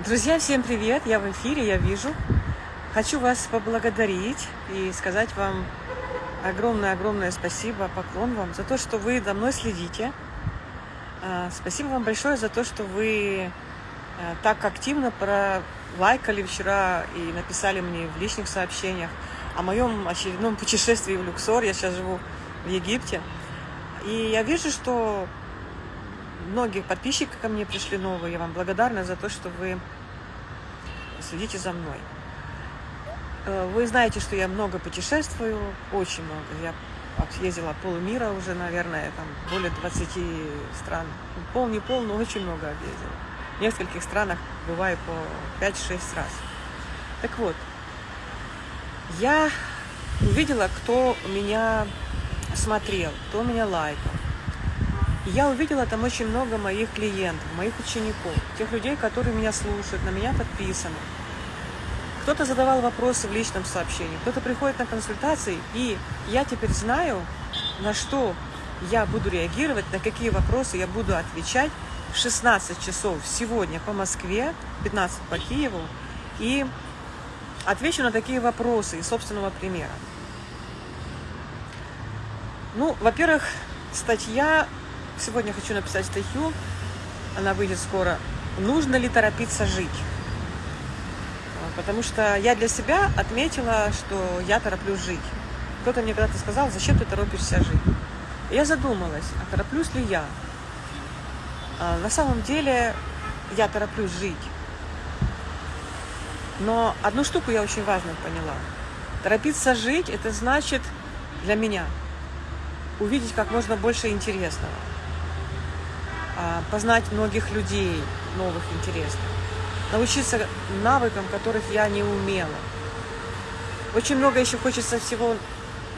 Друзья, всем привет! Я в эфире, я вижу. Хочу вас поблагодарить и сказать вам огромное-огромное спасибо, поклон вам за то, что вы за мной следите. А, спасибо вам большое за то, что вы а, так активно пролайкали вчера и написали мне в личных сообщениях о моем очередном путешествии в Люксор. Я сейчас живу в Египте. И я вижу, что многие подписчики ко мне пришли новые. Я вам благодарна за то, что вы следите за мной. Э, вы знаете, что я много путешествую, очень много. Я съездила полмира уже, наверное, там более 20 стран. Пол не пол, но очень много объездила. В нескольких странах бываю по 5-6 раз. Так вот, я увидела, кто меня смотрел, кто меня лайкал. Я увидела там очень много моих клиентов, моих учеников, тех людей, которые меня слушают, на меня подписаны. Кто-то задавал вопросы в личном сообщении, кто-то приходит на консультации, и я теперь знаю, на что я буду реагировать, на какие вопросы я буду отвечать в 16 часов сегодня по Москве, 15 по Киеву, и отвечу на такие вопросы из собственного примера. Ну, во-первых, статья Сегодня хочу написать статью, она выйдет скоро. Нужно ли торопиться жить? Потому что я для себя отметила, что я тороплюсь жить. Кто-то мне когда-то сказал, зачем ты торопишься жить? И я задумалась, а тороплюсь ли я? А на самом деле я тороплюсь жить. Но одну штуку я очень важно поняла. Торопиться жить – это значит для меня увидеть как можно больше интересного. А, познать многих людей новых, интересных, научиться навыкам, которых я не умела. Очень много еще хочется всего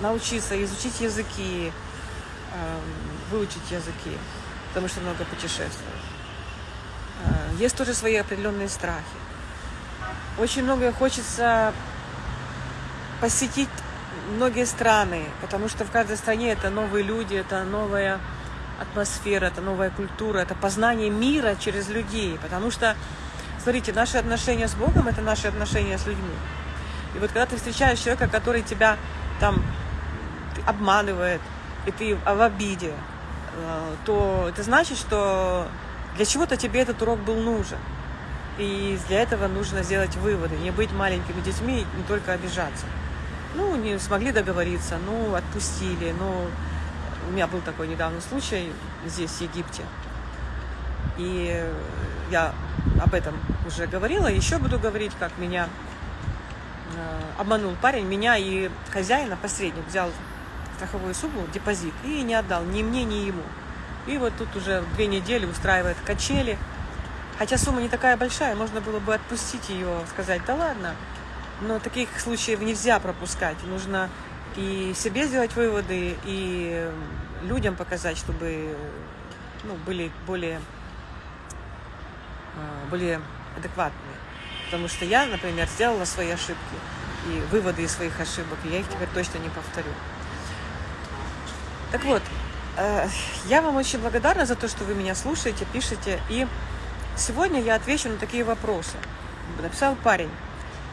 научиться, изучить языки, выучить языки, потому что много путешествую. А, есть тоже свои определенные страхи. Очень многое хочется посетить многие страны, потому что в каждой стране это новые люди, это новая атмосфера, это новая культура, это познание мира через людей. Потому что, смотрите, наши отношения с Богом – это наши отношения с людьми. И вот когда ты встречаешь человека, который тебя там обманывает, и ты в обиде, э, то это значит, что для чего-то тебе этот урок был нужен. И для этого нужно сделать выводы, не быть маленькими детьми, не только обижаться. Ну, не смогли договориться, ну, отпустили, ну, у меня был такой недавний случай здесь, в Египте. И я об этом уже говорила, еще буду говорить, как меня э, обманул парень, меня и хозяина, посредник, взял страховую сумму, депозит, и не отдал ни мне, ни ему. И вот тут уже две недели устраивает качели. Хотя сумма не такая большая, можно было бы отпустить ее, сказать, да ладно. Но таких случаев нельзя пропускать. Нужно и себе сделать выводы, и людям показать, чтобы ну, были более, а, более адекватные. Потому что я, например, сделала свои ошибки и выводы из своих ошибок, и я их теперь точно не повторю. Так вот, э, я вам очень благодарна за то, что вы меня слушаете, пишете. И сегодня я отвечу на такие вопросы. Написал парень.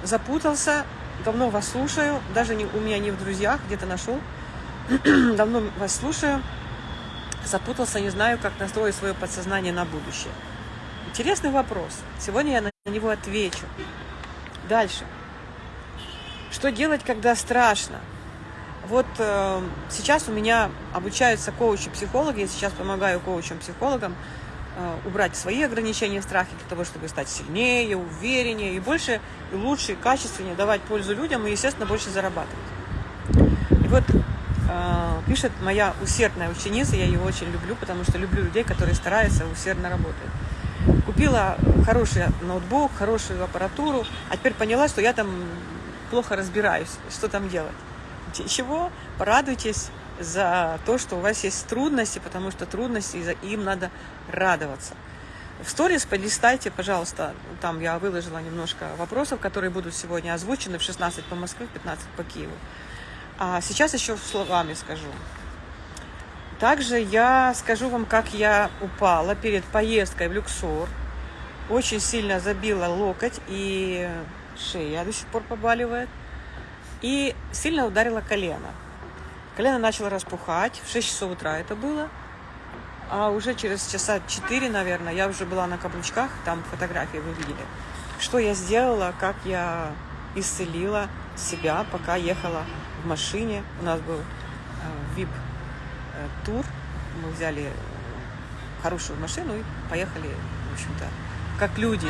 Запутался, давно вас слушаю, даже не, у меня не в друзьях, где-то нашел. Давно вас слушаю, запутался, не знаю, как настроить свое подсознание на будущее. Интересный вопрос. Сегодня я на него отвечу. Дальше. Что делать, когда страшно? Вот э, сейчас у меня обучаются коучи-психологи, я сейчас помогаю коучам-психологам Э, убрать свои ограничения, страхи для того, чтобы стать сильнее, увереннее и больше, и лучше, и качественнее давать пользу людям и, естественно, больше зарабатывать. И вот э, пишет моя усердная ученица, я ее очень люблю, потому что люблю людей, которые стараются, усердно работают. Купила хороший ноутбук, хорошую аппаратуру, а теперь поняла, что я там плохо разбираюсь, что там делать. Чего? Порадуйтесь, за то, что у вас есть трудности, потому что трудности, им надо радоваться. В сторис полистайте, пожалуйста, там я выложила немножко вопросов, которые будут сегодня озвучены в 16 по Москве, в 15 по Киеву. А сейчас еще словами скажу. Также я скажу вам, как я упала перед поездкой в Люксор. очень сильно забила локоть и шея до сих пор побаливает. И сильно ударила колено. Колено начало распухать, в 6 часов утра это было. А уже через часа 4, наверное, я уже была на каблучках, там фотографии вы видели. Что я сделала, как я исцелила себя, пока ехала в машине. У нас был VIP-тур. Э, Мы взяли хорошую машину и поехали, в общем-то, как люди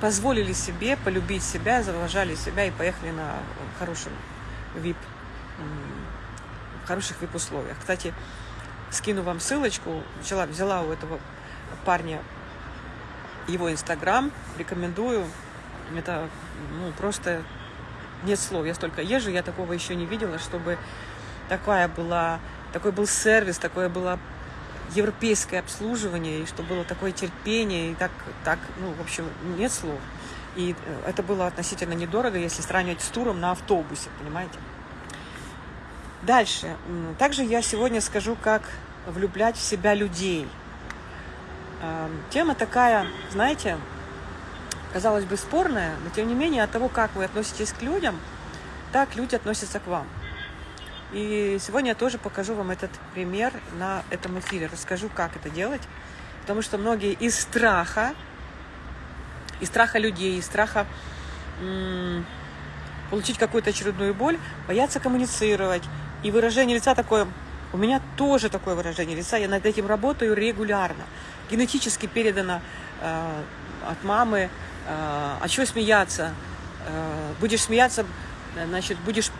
позволили себе полюбить себя, заважали себя и поехали на хорошем VIP, в хороших VIP-условиях. Кстати, скину вам ссылочку, взяла, взяла у этого парня его инстаграм, рекомендую. Это ну, просто нет слов. Я столько езжу, я такого еще не видела, чтобы такая была, такой был сервис, такое было европейское обслуживание, и что было такое терпение, и так, так, ну, в общем, нет слов. И э, это было относительно недорого, если сравнивать с туром на автобусе, понимаете? Дальше. Также я сегодня скажу, как влюблять в себя людей. Эм, тема такая, знаете, казалось бы, спорная, но тем не менее от того, как вы относитесь к людям, так люди относятся к вам. И сегодня я тоже покажу вам этот пример на этом эфире. Расскажу, как это делать. Потому что многие из страха, из страха людей, из страха получить какую-то очередную боль, боятся коммуницировать. И выражение лица такое, у меня тоже такое выражение лица, я над этим работаю регулярно. Генетически передано э, от мамы, э, а чего смеяться? Э, будешь смеяться, значит, будешь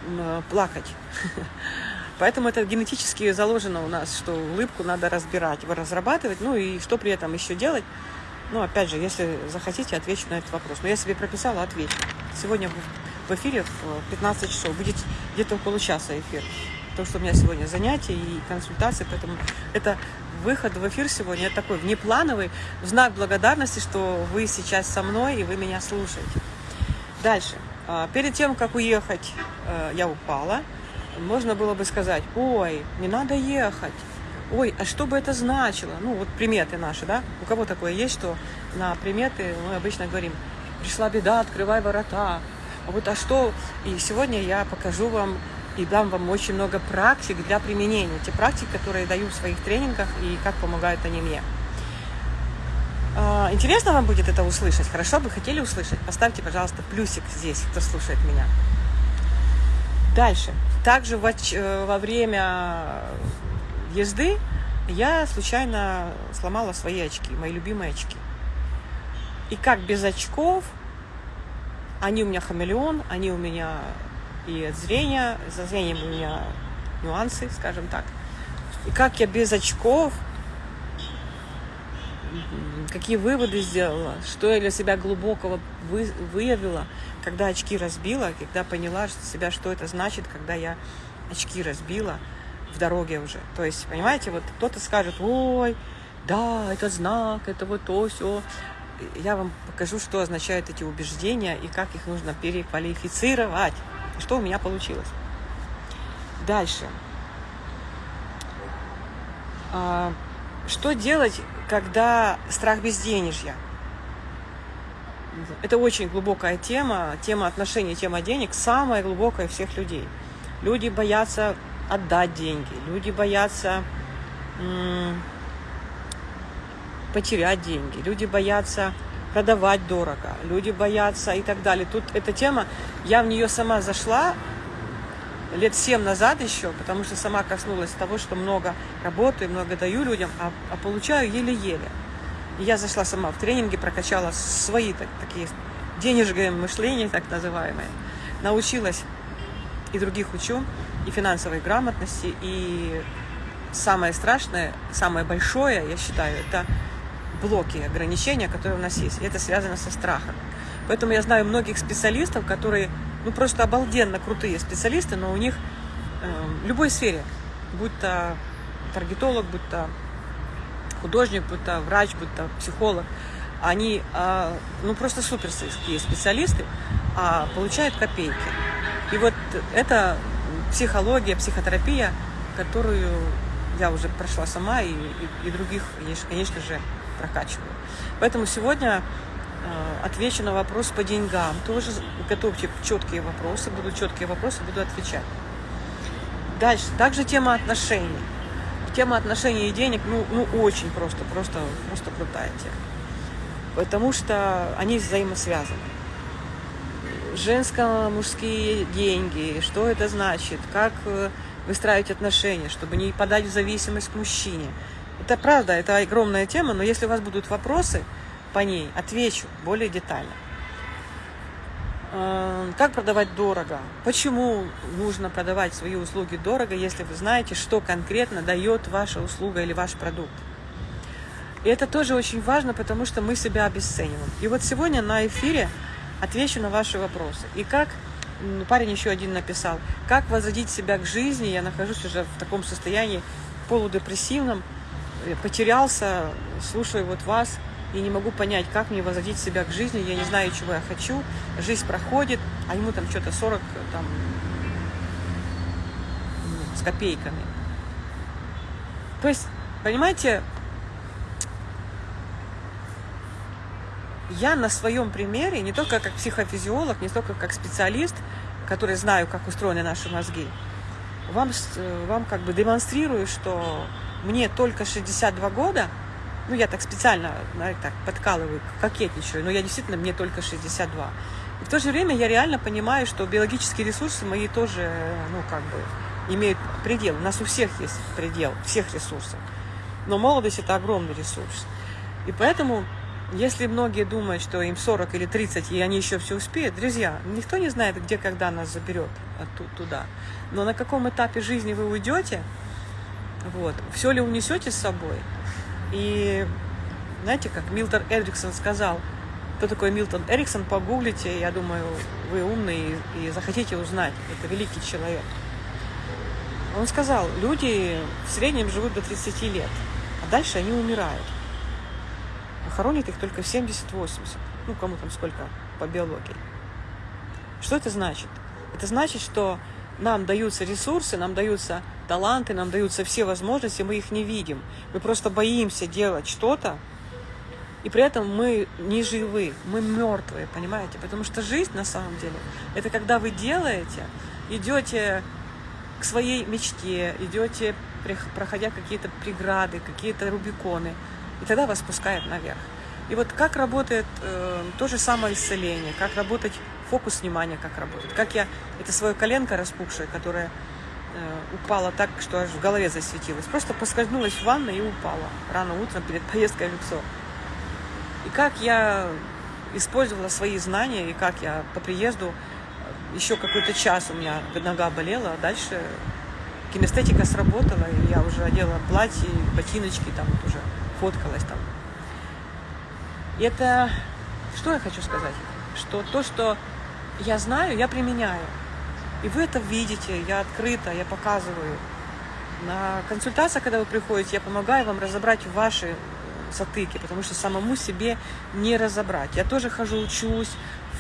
плакать. Поэтому это генетически заложено у нас, что улыбку надо разбирать, разрабатывать, ну и что при этом еще делать. Ну, опять же, если захотите, отвечу на этот вопрос. Но я себе прописала, отвечу. Сегодня в эфире в 15 часов будет где-то около часа эфир. Потому что у меня сегодня занятия и консультации, поэтому это выход в эфир сегодня такой внеплановый, в знак благодарности, что вы сейчас со мной и вы меня слушаете. Дальше. А, перед тем, как уехать, э, я упала. Можно было бы сказать, ой, не надо ехать. Ой, а что бы это значило? Ну, вот приметы наши, да? У кого такое есть, что на приметы мы обычно говорим, пришла беда, открывай ворота. А вот, а что? И сегодня я покажу вам и дам вам очень много практик для применения. Те практики, которые я даю в своих тренингах и как помогают они мне. А, интересно вам будет это услышать? Хорошо бы хотели услышать? Поставьте, пожалуйста, плюсик здесь, кто слушает меня. Дальше. Также во, э, во время езды я случайно сломала свои очки, мои любимые очки. И как без очков, они у меня хамелеон, они у меня и от зрения, за зрением у меня нюансы, скажем так. И как я без очков какие выводы сделала, что я для себя глубокого вы, выявила, когда очки разбила, когда поняла себя, что это значит, когда я очки разбила в дороге уже. То есть, понимаете, вот кто-то скажет, ой, да, это знак, это вот то, все. Я вам покажу, что означают эти убеждения и как их нужно переквалифицировать. Что у меня получилось. Дальше. А, что делать, когда страх безденежья? Это очень глубокая тема, тема отношений, тема денег, самая глубокая всех людей. Люди боятся отдать деньги, люди боятся потерять деньги, люди боятся продавать дорого, люди боятся и так далее. Тут эта тема, я в нее сама зашла лет семь назад еще, потому что сама коснулась того, что много работаю, много даю людям, а, а получаю еле-еле. Я зашла сама в тренинги, прокачала свои так, такие денежные мышления, так называемые. Научилась и других учу, и финансовой грамотности, и самое страшное, самое большое, я считаю, это блоки, ограничения, которые у нас есть. И это связано со страхом. Поэтому я знаю многих специалистов, которые ну просто обалденно крутые специалисты, но у них э, в любой сфере, будь то таргетолог, будь то художник, будь то врач, будь то психолог, они э, ну просто суперские специалисты, а получают копейки. И вот это психология, психотерапия, которую я уже прошла сама и, и, и других, конечно же, прокачиваю. Поэтому сегодня э, отвечу на вопрос по деньгам. Тоже готовьте четкие вопросы, будут четкие вопросы, буду отвечать. Дальше. Также тема отношений. Тема отношений и денег, ну, ну очень просто, просто, просто крутая тема. Потому что они взаимосвязаны. Женско-мужские деньги, что это значит, как э, выстраивать отношения, чтобы не подать в зависимость к мужчине. Это правда, это огромная тема, но если у вас будут вопросы по ней, отвечу более детально. Эм, как продавать дорого? Почему нужно продавать свои услуги дорого, если вы знаете, что конкретно дает ваша услуга или ваш продукт? И это тоже очень важно, потому что мы себя обесцениваем. И вот сегодня на эфире отвечу на ваши вопросы. И как парень еще один написал, как возродить себя к жизни, я нахожусь уже в таком состоянии полудепрессивном, потерялся, слушаю вот вас, и не могу понять, как мне возродить себя к жизни, я не знаю, чего я хочу, жизнь проходит, а ему там что-то 40 там, с копейками. То есть, понимаете, я на своем примере, не только как психофизиолог, не только как специалист, который знаю, как устроены наши мозги, вам, вам как бы демонстрирую, что мне только 62 года, ну, я так специально знаете, так подкалываю, кокетничаю, но я действительно, мне только 62. И в то же время я реально понимаю, что биологические ресурсы мои тоже, ну, как бы, имеют предел. У нас у всех есть предел, всех ресурсов. Но молодость – это огромный ресурс. И поэтому если многие думают, что им 40 или 30, и они еще все успеют, друзья, никто не знает, где, когда нас заберет оттуда, туда. Но на каком этапе жизни вы уйдете, вот, все ли унесете с собой. И знаете, как Милтон Эриксон сказал, кто такой Милтон Эриксон, погуглите, я думаю, вы умный и, захотите узнать. Это великий человек. Он сказал, люди в среднем живут до 30 лет, а дальше они умирают хоронит их только в 70-80. Ну, кому там сколько по биологии. Что это значит? Это значит, что нам даются ресурсы, нам даются таланты, нам даются все возможности, мы их не видим. Мы просто боимся делать что-то, и при этом мы не живы, мы мертвые, понимаете? Потому что жизнь на самом деле, это когда вы делаете, идете к своей мечте, идете, проходя какие-то преграды, какие-то рубиконы – и тогда вас спускает наверх. И вот как работает э, то же самое исцеление, как работать фокус внимания, как работает. Как я, это свое коленко распухшее, которое э, упало так, что аж в голове засветилось. Просто поскользнулась в ванной и упала рано утром перед поездкой в лицо. И как я использовала свои знания, и как я по приезду э, еще какой-то час у меня нога болела, а дальше кинестетика сработала, и я уже одела платье, ботиночки, там вот уже фоткалась там. И это, что я хочу сказать? Что то, что я знаю, я применяю. И вы это видите, я открыта, я показываю. На консультациях, когда вы приходите, я помогаю вам разобрать ваши затыки, потому что самому себе не разобрать. Я тоже хожу, учусь,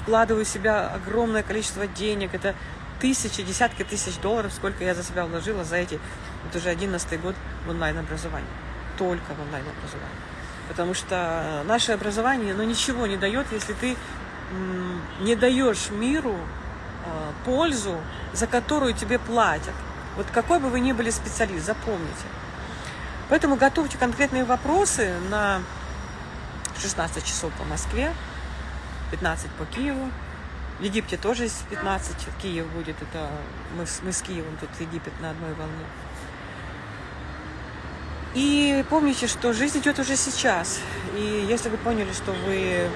вкладываю в себя огромное количество денег. Это тысячи, десятки тысяч долларов, сколько я за себя вложила за эти, вот уже одиннадцатый год в онлайн-образовании только в онлайн-образовании. Потому что наше образование, ну, ничего не дает, если ты не даешь миру пользу, за которую тебе платят. Вот какой бы вы ни были специалист, запомните. Поэтому готовьте конкретные вопросы на 16 часов по Москве, 15 по Киеву. В Египте тоже есть 15, Киев будет, это мы, мы с Киевом, тут Египет на одной волне. И помните, что жизнь идет уже сейчас. И если вы поняли, что вы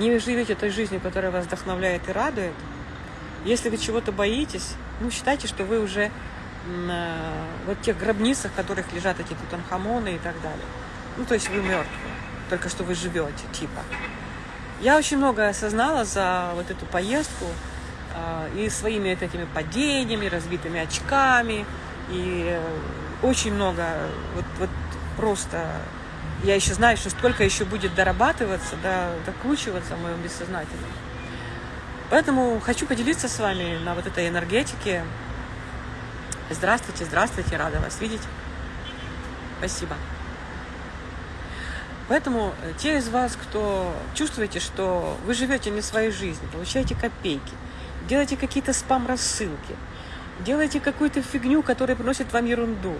не живете той жизнью, которая вас вдохновляет и радует, если вы чего-то боитесь, ну, считайте, что вы уже на вот тех гробницах, в которых лежат эти тутанхамоны и так далее. Ну, то есть вы мертвы, только что вы живете, типа. Я очень много осознала за вот эту поездку а, и своими вот этими падениями, разбитыми очками, и э, очень много, вот, вот просто, я еще знаю, что столько еще будет дорабатываться, да, докручиваться в моем бессознательном. Поэтому хочу поделиться с вами на вот этой энергетике. Здравствуйте, здравствуйте, рада вас видеть. Спасибо. Поэтому э, те из вас, кто чувствуете, что вы живете не своей жизнью, получаете копейки, делаете какие-то спам-рассылки, делаете какую-то фигню, которая приносит вам ерунду,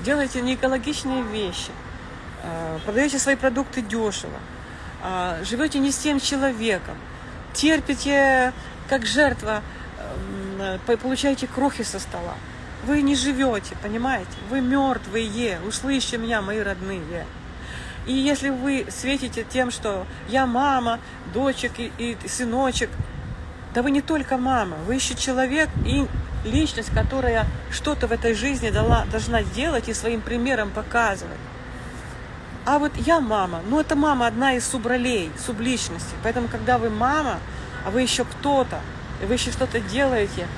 делаете неэкологичные вещи, продаете свои продукты дешево, э, живете не с тем человеком, терпите как жертва, получаете крохи со стола. Вы не живете, понимаете? Вы мертвые. Услышьте меня, мои родные. И если вы светите тем, что я мама, дочек и, и сыночек, да вы не только мама, вы еще человек и личность, которая что-то в этой жизни дала, должна делать и своим примером показывать. А вот я мама, ну это мама одна из субролей, субличностей. Поэтому, когда вы мама, а вы еще кто-то, и вы еще что-то делаете,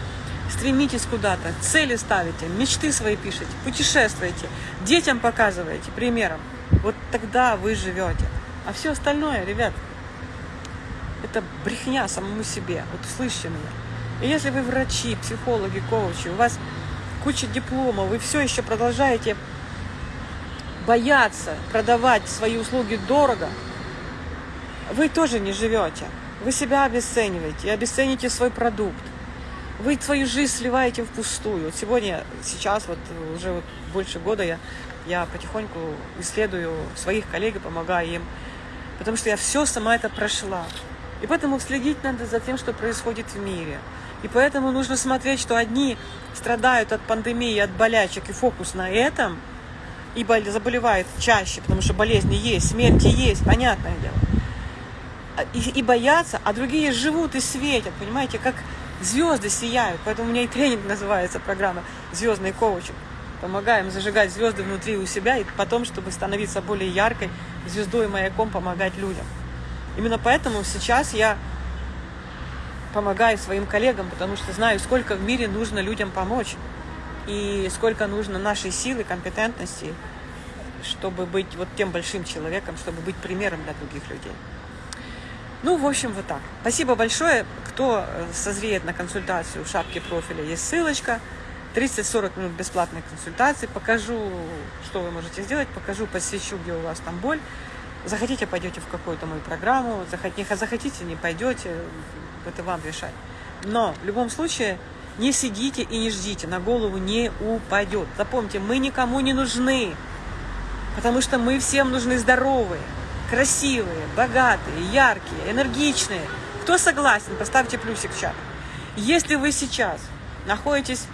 стремитесь куда-то, цели ставите, мечты свои пишете, путешествуете, детям показываете примером. Вот тогда вы живете. А все остальное, ребят, это брехня самому себе. Вот услышьте меня. И если вы врачи, психологи, коучи, у вас куча дипломов, вы все еще продолжаете бояться продавать свои услуги дорого, вы тоже не живете. Вы себя обесцениваете и обесцените свой продукт. Вы свою жизнь сливаете впустую. Вот сегодня, сейчас, вот уже вот больше года я я потихоньку исследую своих коллег и помогаю им, потому что я все сама это прошла. И поэтому следить надо за тем, что происходит в мире. И поэтому нужно смотреть, что одни страдают от пандемии, от болячек, и фокус на этом, и заболевают чаще, потому что болезни есть, смерти есть, понятное дело. А, и, и боятся, а другие живут и светят, понимаете, как звезды сияют. Поэтому у меня и тренинг называется программа «Звездный коучинг» помогаем зажигать звезды внутри у себя, и потом, чтобы становиться более яркой звездой и маяком, помогать людям. Именно поэтому сейчас я помогаю своим коллегам, потому что знаю, сколько в мире нужно людям помочь, и сколько нужно нашей силы, компетентности, чтобы быть вот тем большим человеком, чтобы быть примером для других людей. Ну, в общем, вот так. Спасибо большое. Кто э, созреет на консультацию в шапке профиля, есть ссылочка. 30-40 минут бесплатной консультации, покажу, что вы можете сделать, покажу, посвящу, где у вас там боль. Захотите, пойдете в какую-то мою программу, захотите, не пойдете, это вам решать. Но в любом случае не сидите и не ждите, на голову не упадет. Запомните, мы никому не нужны, потому что мы всем нужны здоровые, красивые, богатые, яркие, энергичные. Кто согласен, поставьте плюсик в чат. Если вы сейчас находитесь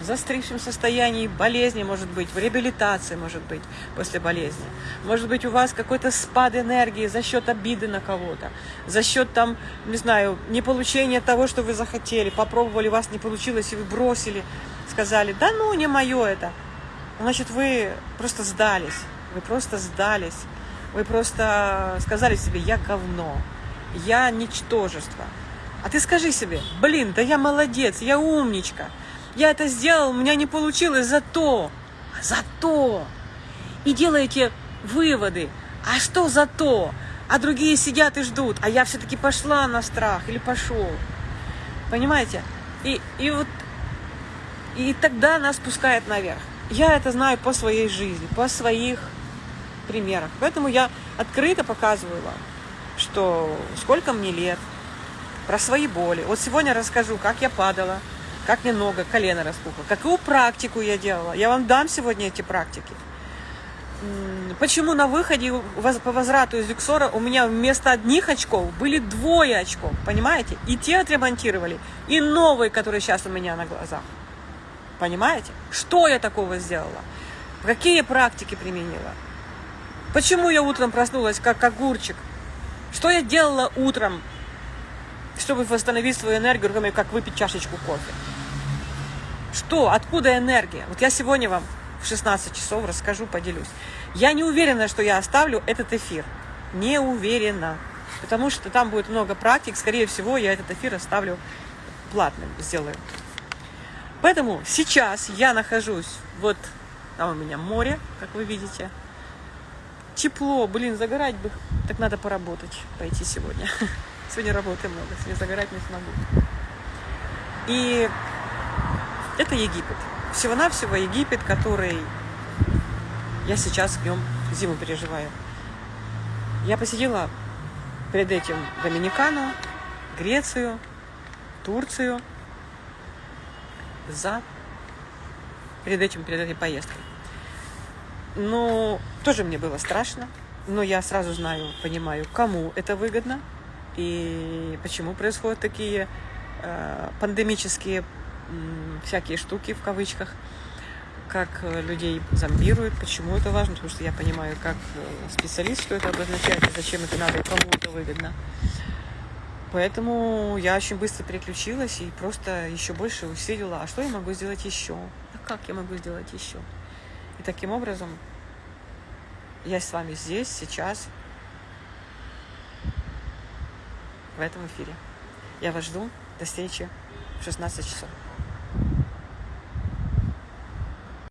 в застывшем состоянии болезни, может быть, в реабилитации, может быть, после болезни. Может быть, у вас какой-то спад энергии за счет обиды на кого-то, за счет, там, не знаю, не получения того, что вы захотели, попробовали, у вас не получилось, и вы бросили, сказали, да ну, не мое это. Значит, вы просто сдались, вы просто сдались, вы просто сказали себе, я говно, я ничтожество. А ты скажи себе, блин, да я молодец, я умничка, я это сделал, у меня не получилось, зато, зато. И делаете выводы. А что зато? А другие сидят и ждут. А я все-таки пошла на страх или пошел. Понимаете? И, и вот и тогда нас пускает наверх. Я это знаю по своей жизни, по своих примерах. Поэтому я открыто показываю вам, что сколько мне лет, про свои боли. Вот сегодня расскажу, как я падала, как мне нога, колено распухло, какую практику я делала. Я вам дам сегодня эти практики. Почему на выходе по возврату из Люксора у меня вместо одних очков были двое очков, понимаете? И те отремонтировали, и новые, которые сейчас у меня на глазах. Понимаете? Что я такого сделала? Какие практики применила? Почему я утром проснулась как огурчик? Что я делала утром, чтобы восстановить свою энергию, кроме как выпить чашечку кофе? Что? Откуда энергия? Вот я сегодня вам в 16 часов расскажу, поделюсь. Я не уверена, что я оставлю этот эфир. Не уверена. Потому что там будет много практик. Скорее всего, я этот эфир оставлю платным, сделаю. Поэтому сейчас я нахожусь, вот там у меня море, как вы видите. Тепло, блин, загорать бы, так надо поработать, пойти сегодня. Сегодня работы много, сегодня загорать не смогу. И это Египет. Всего-навсего Египет, который я сейчас в нем зиму переживаю. Я посетила перед этим Доминикану, Грецию, Турцию за перед этим, перед этой поездкой. Ну, тоже мне было страшно, но я сразу знаю, понимаю, кому это выгодно и почему происходят такие э, пандемические всякие штуки в кавычках, как э, людей зомбируют, почему это важно, потому что я понимаю, как э, специалист, что это обозначает и зачем это надо кому это выгодно. Поэтому я очень быстро переключилась и просто еще больше усилила, а что я могу сделать еще? А как я могу сделать еще? И таким образом я с вами здесь, сейчас, в этом эфире. Я вас жду. До встречи в 16 часов.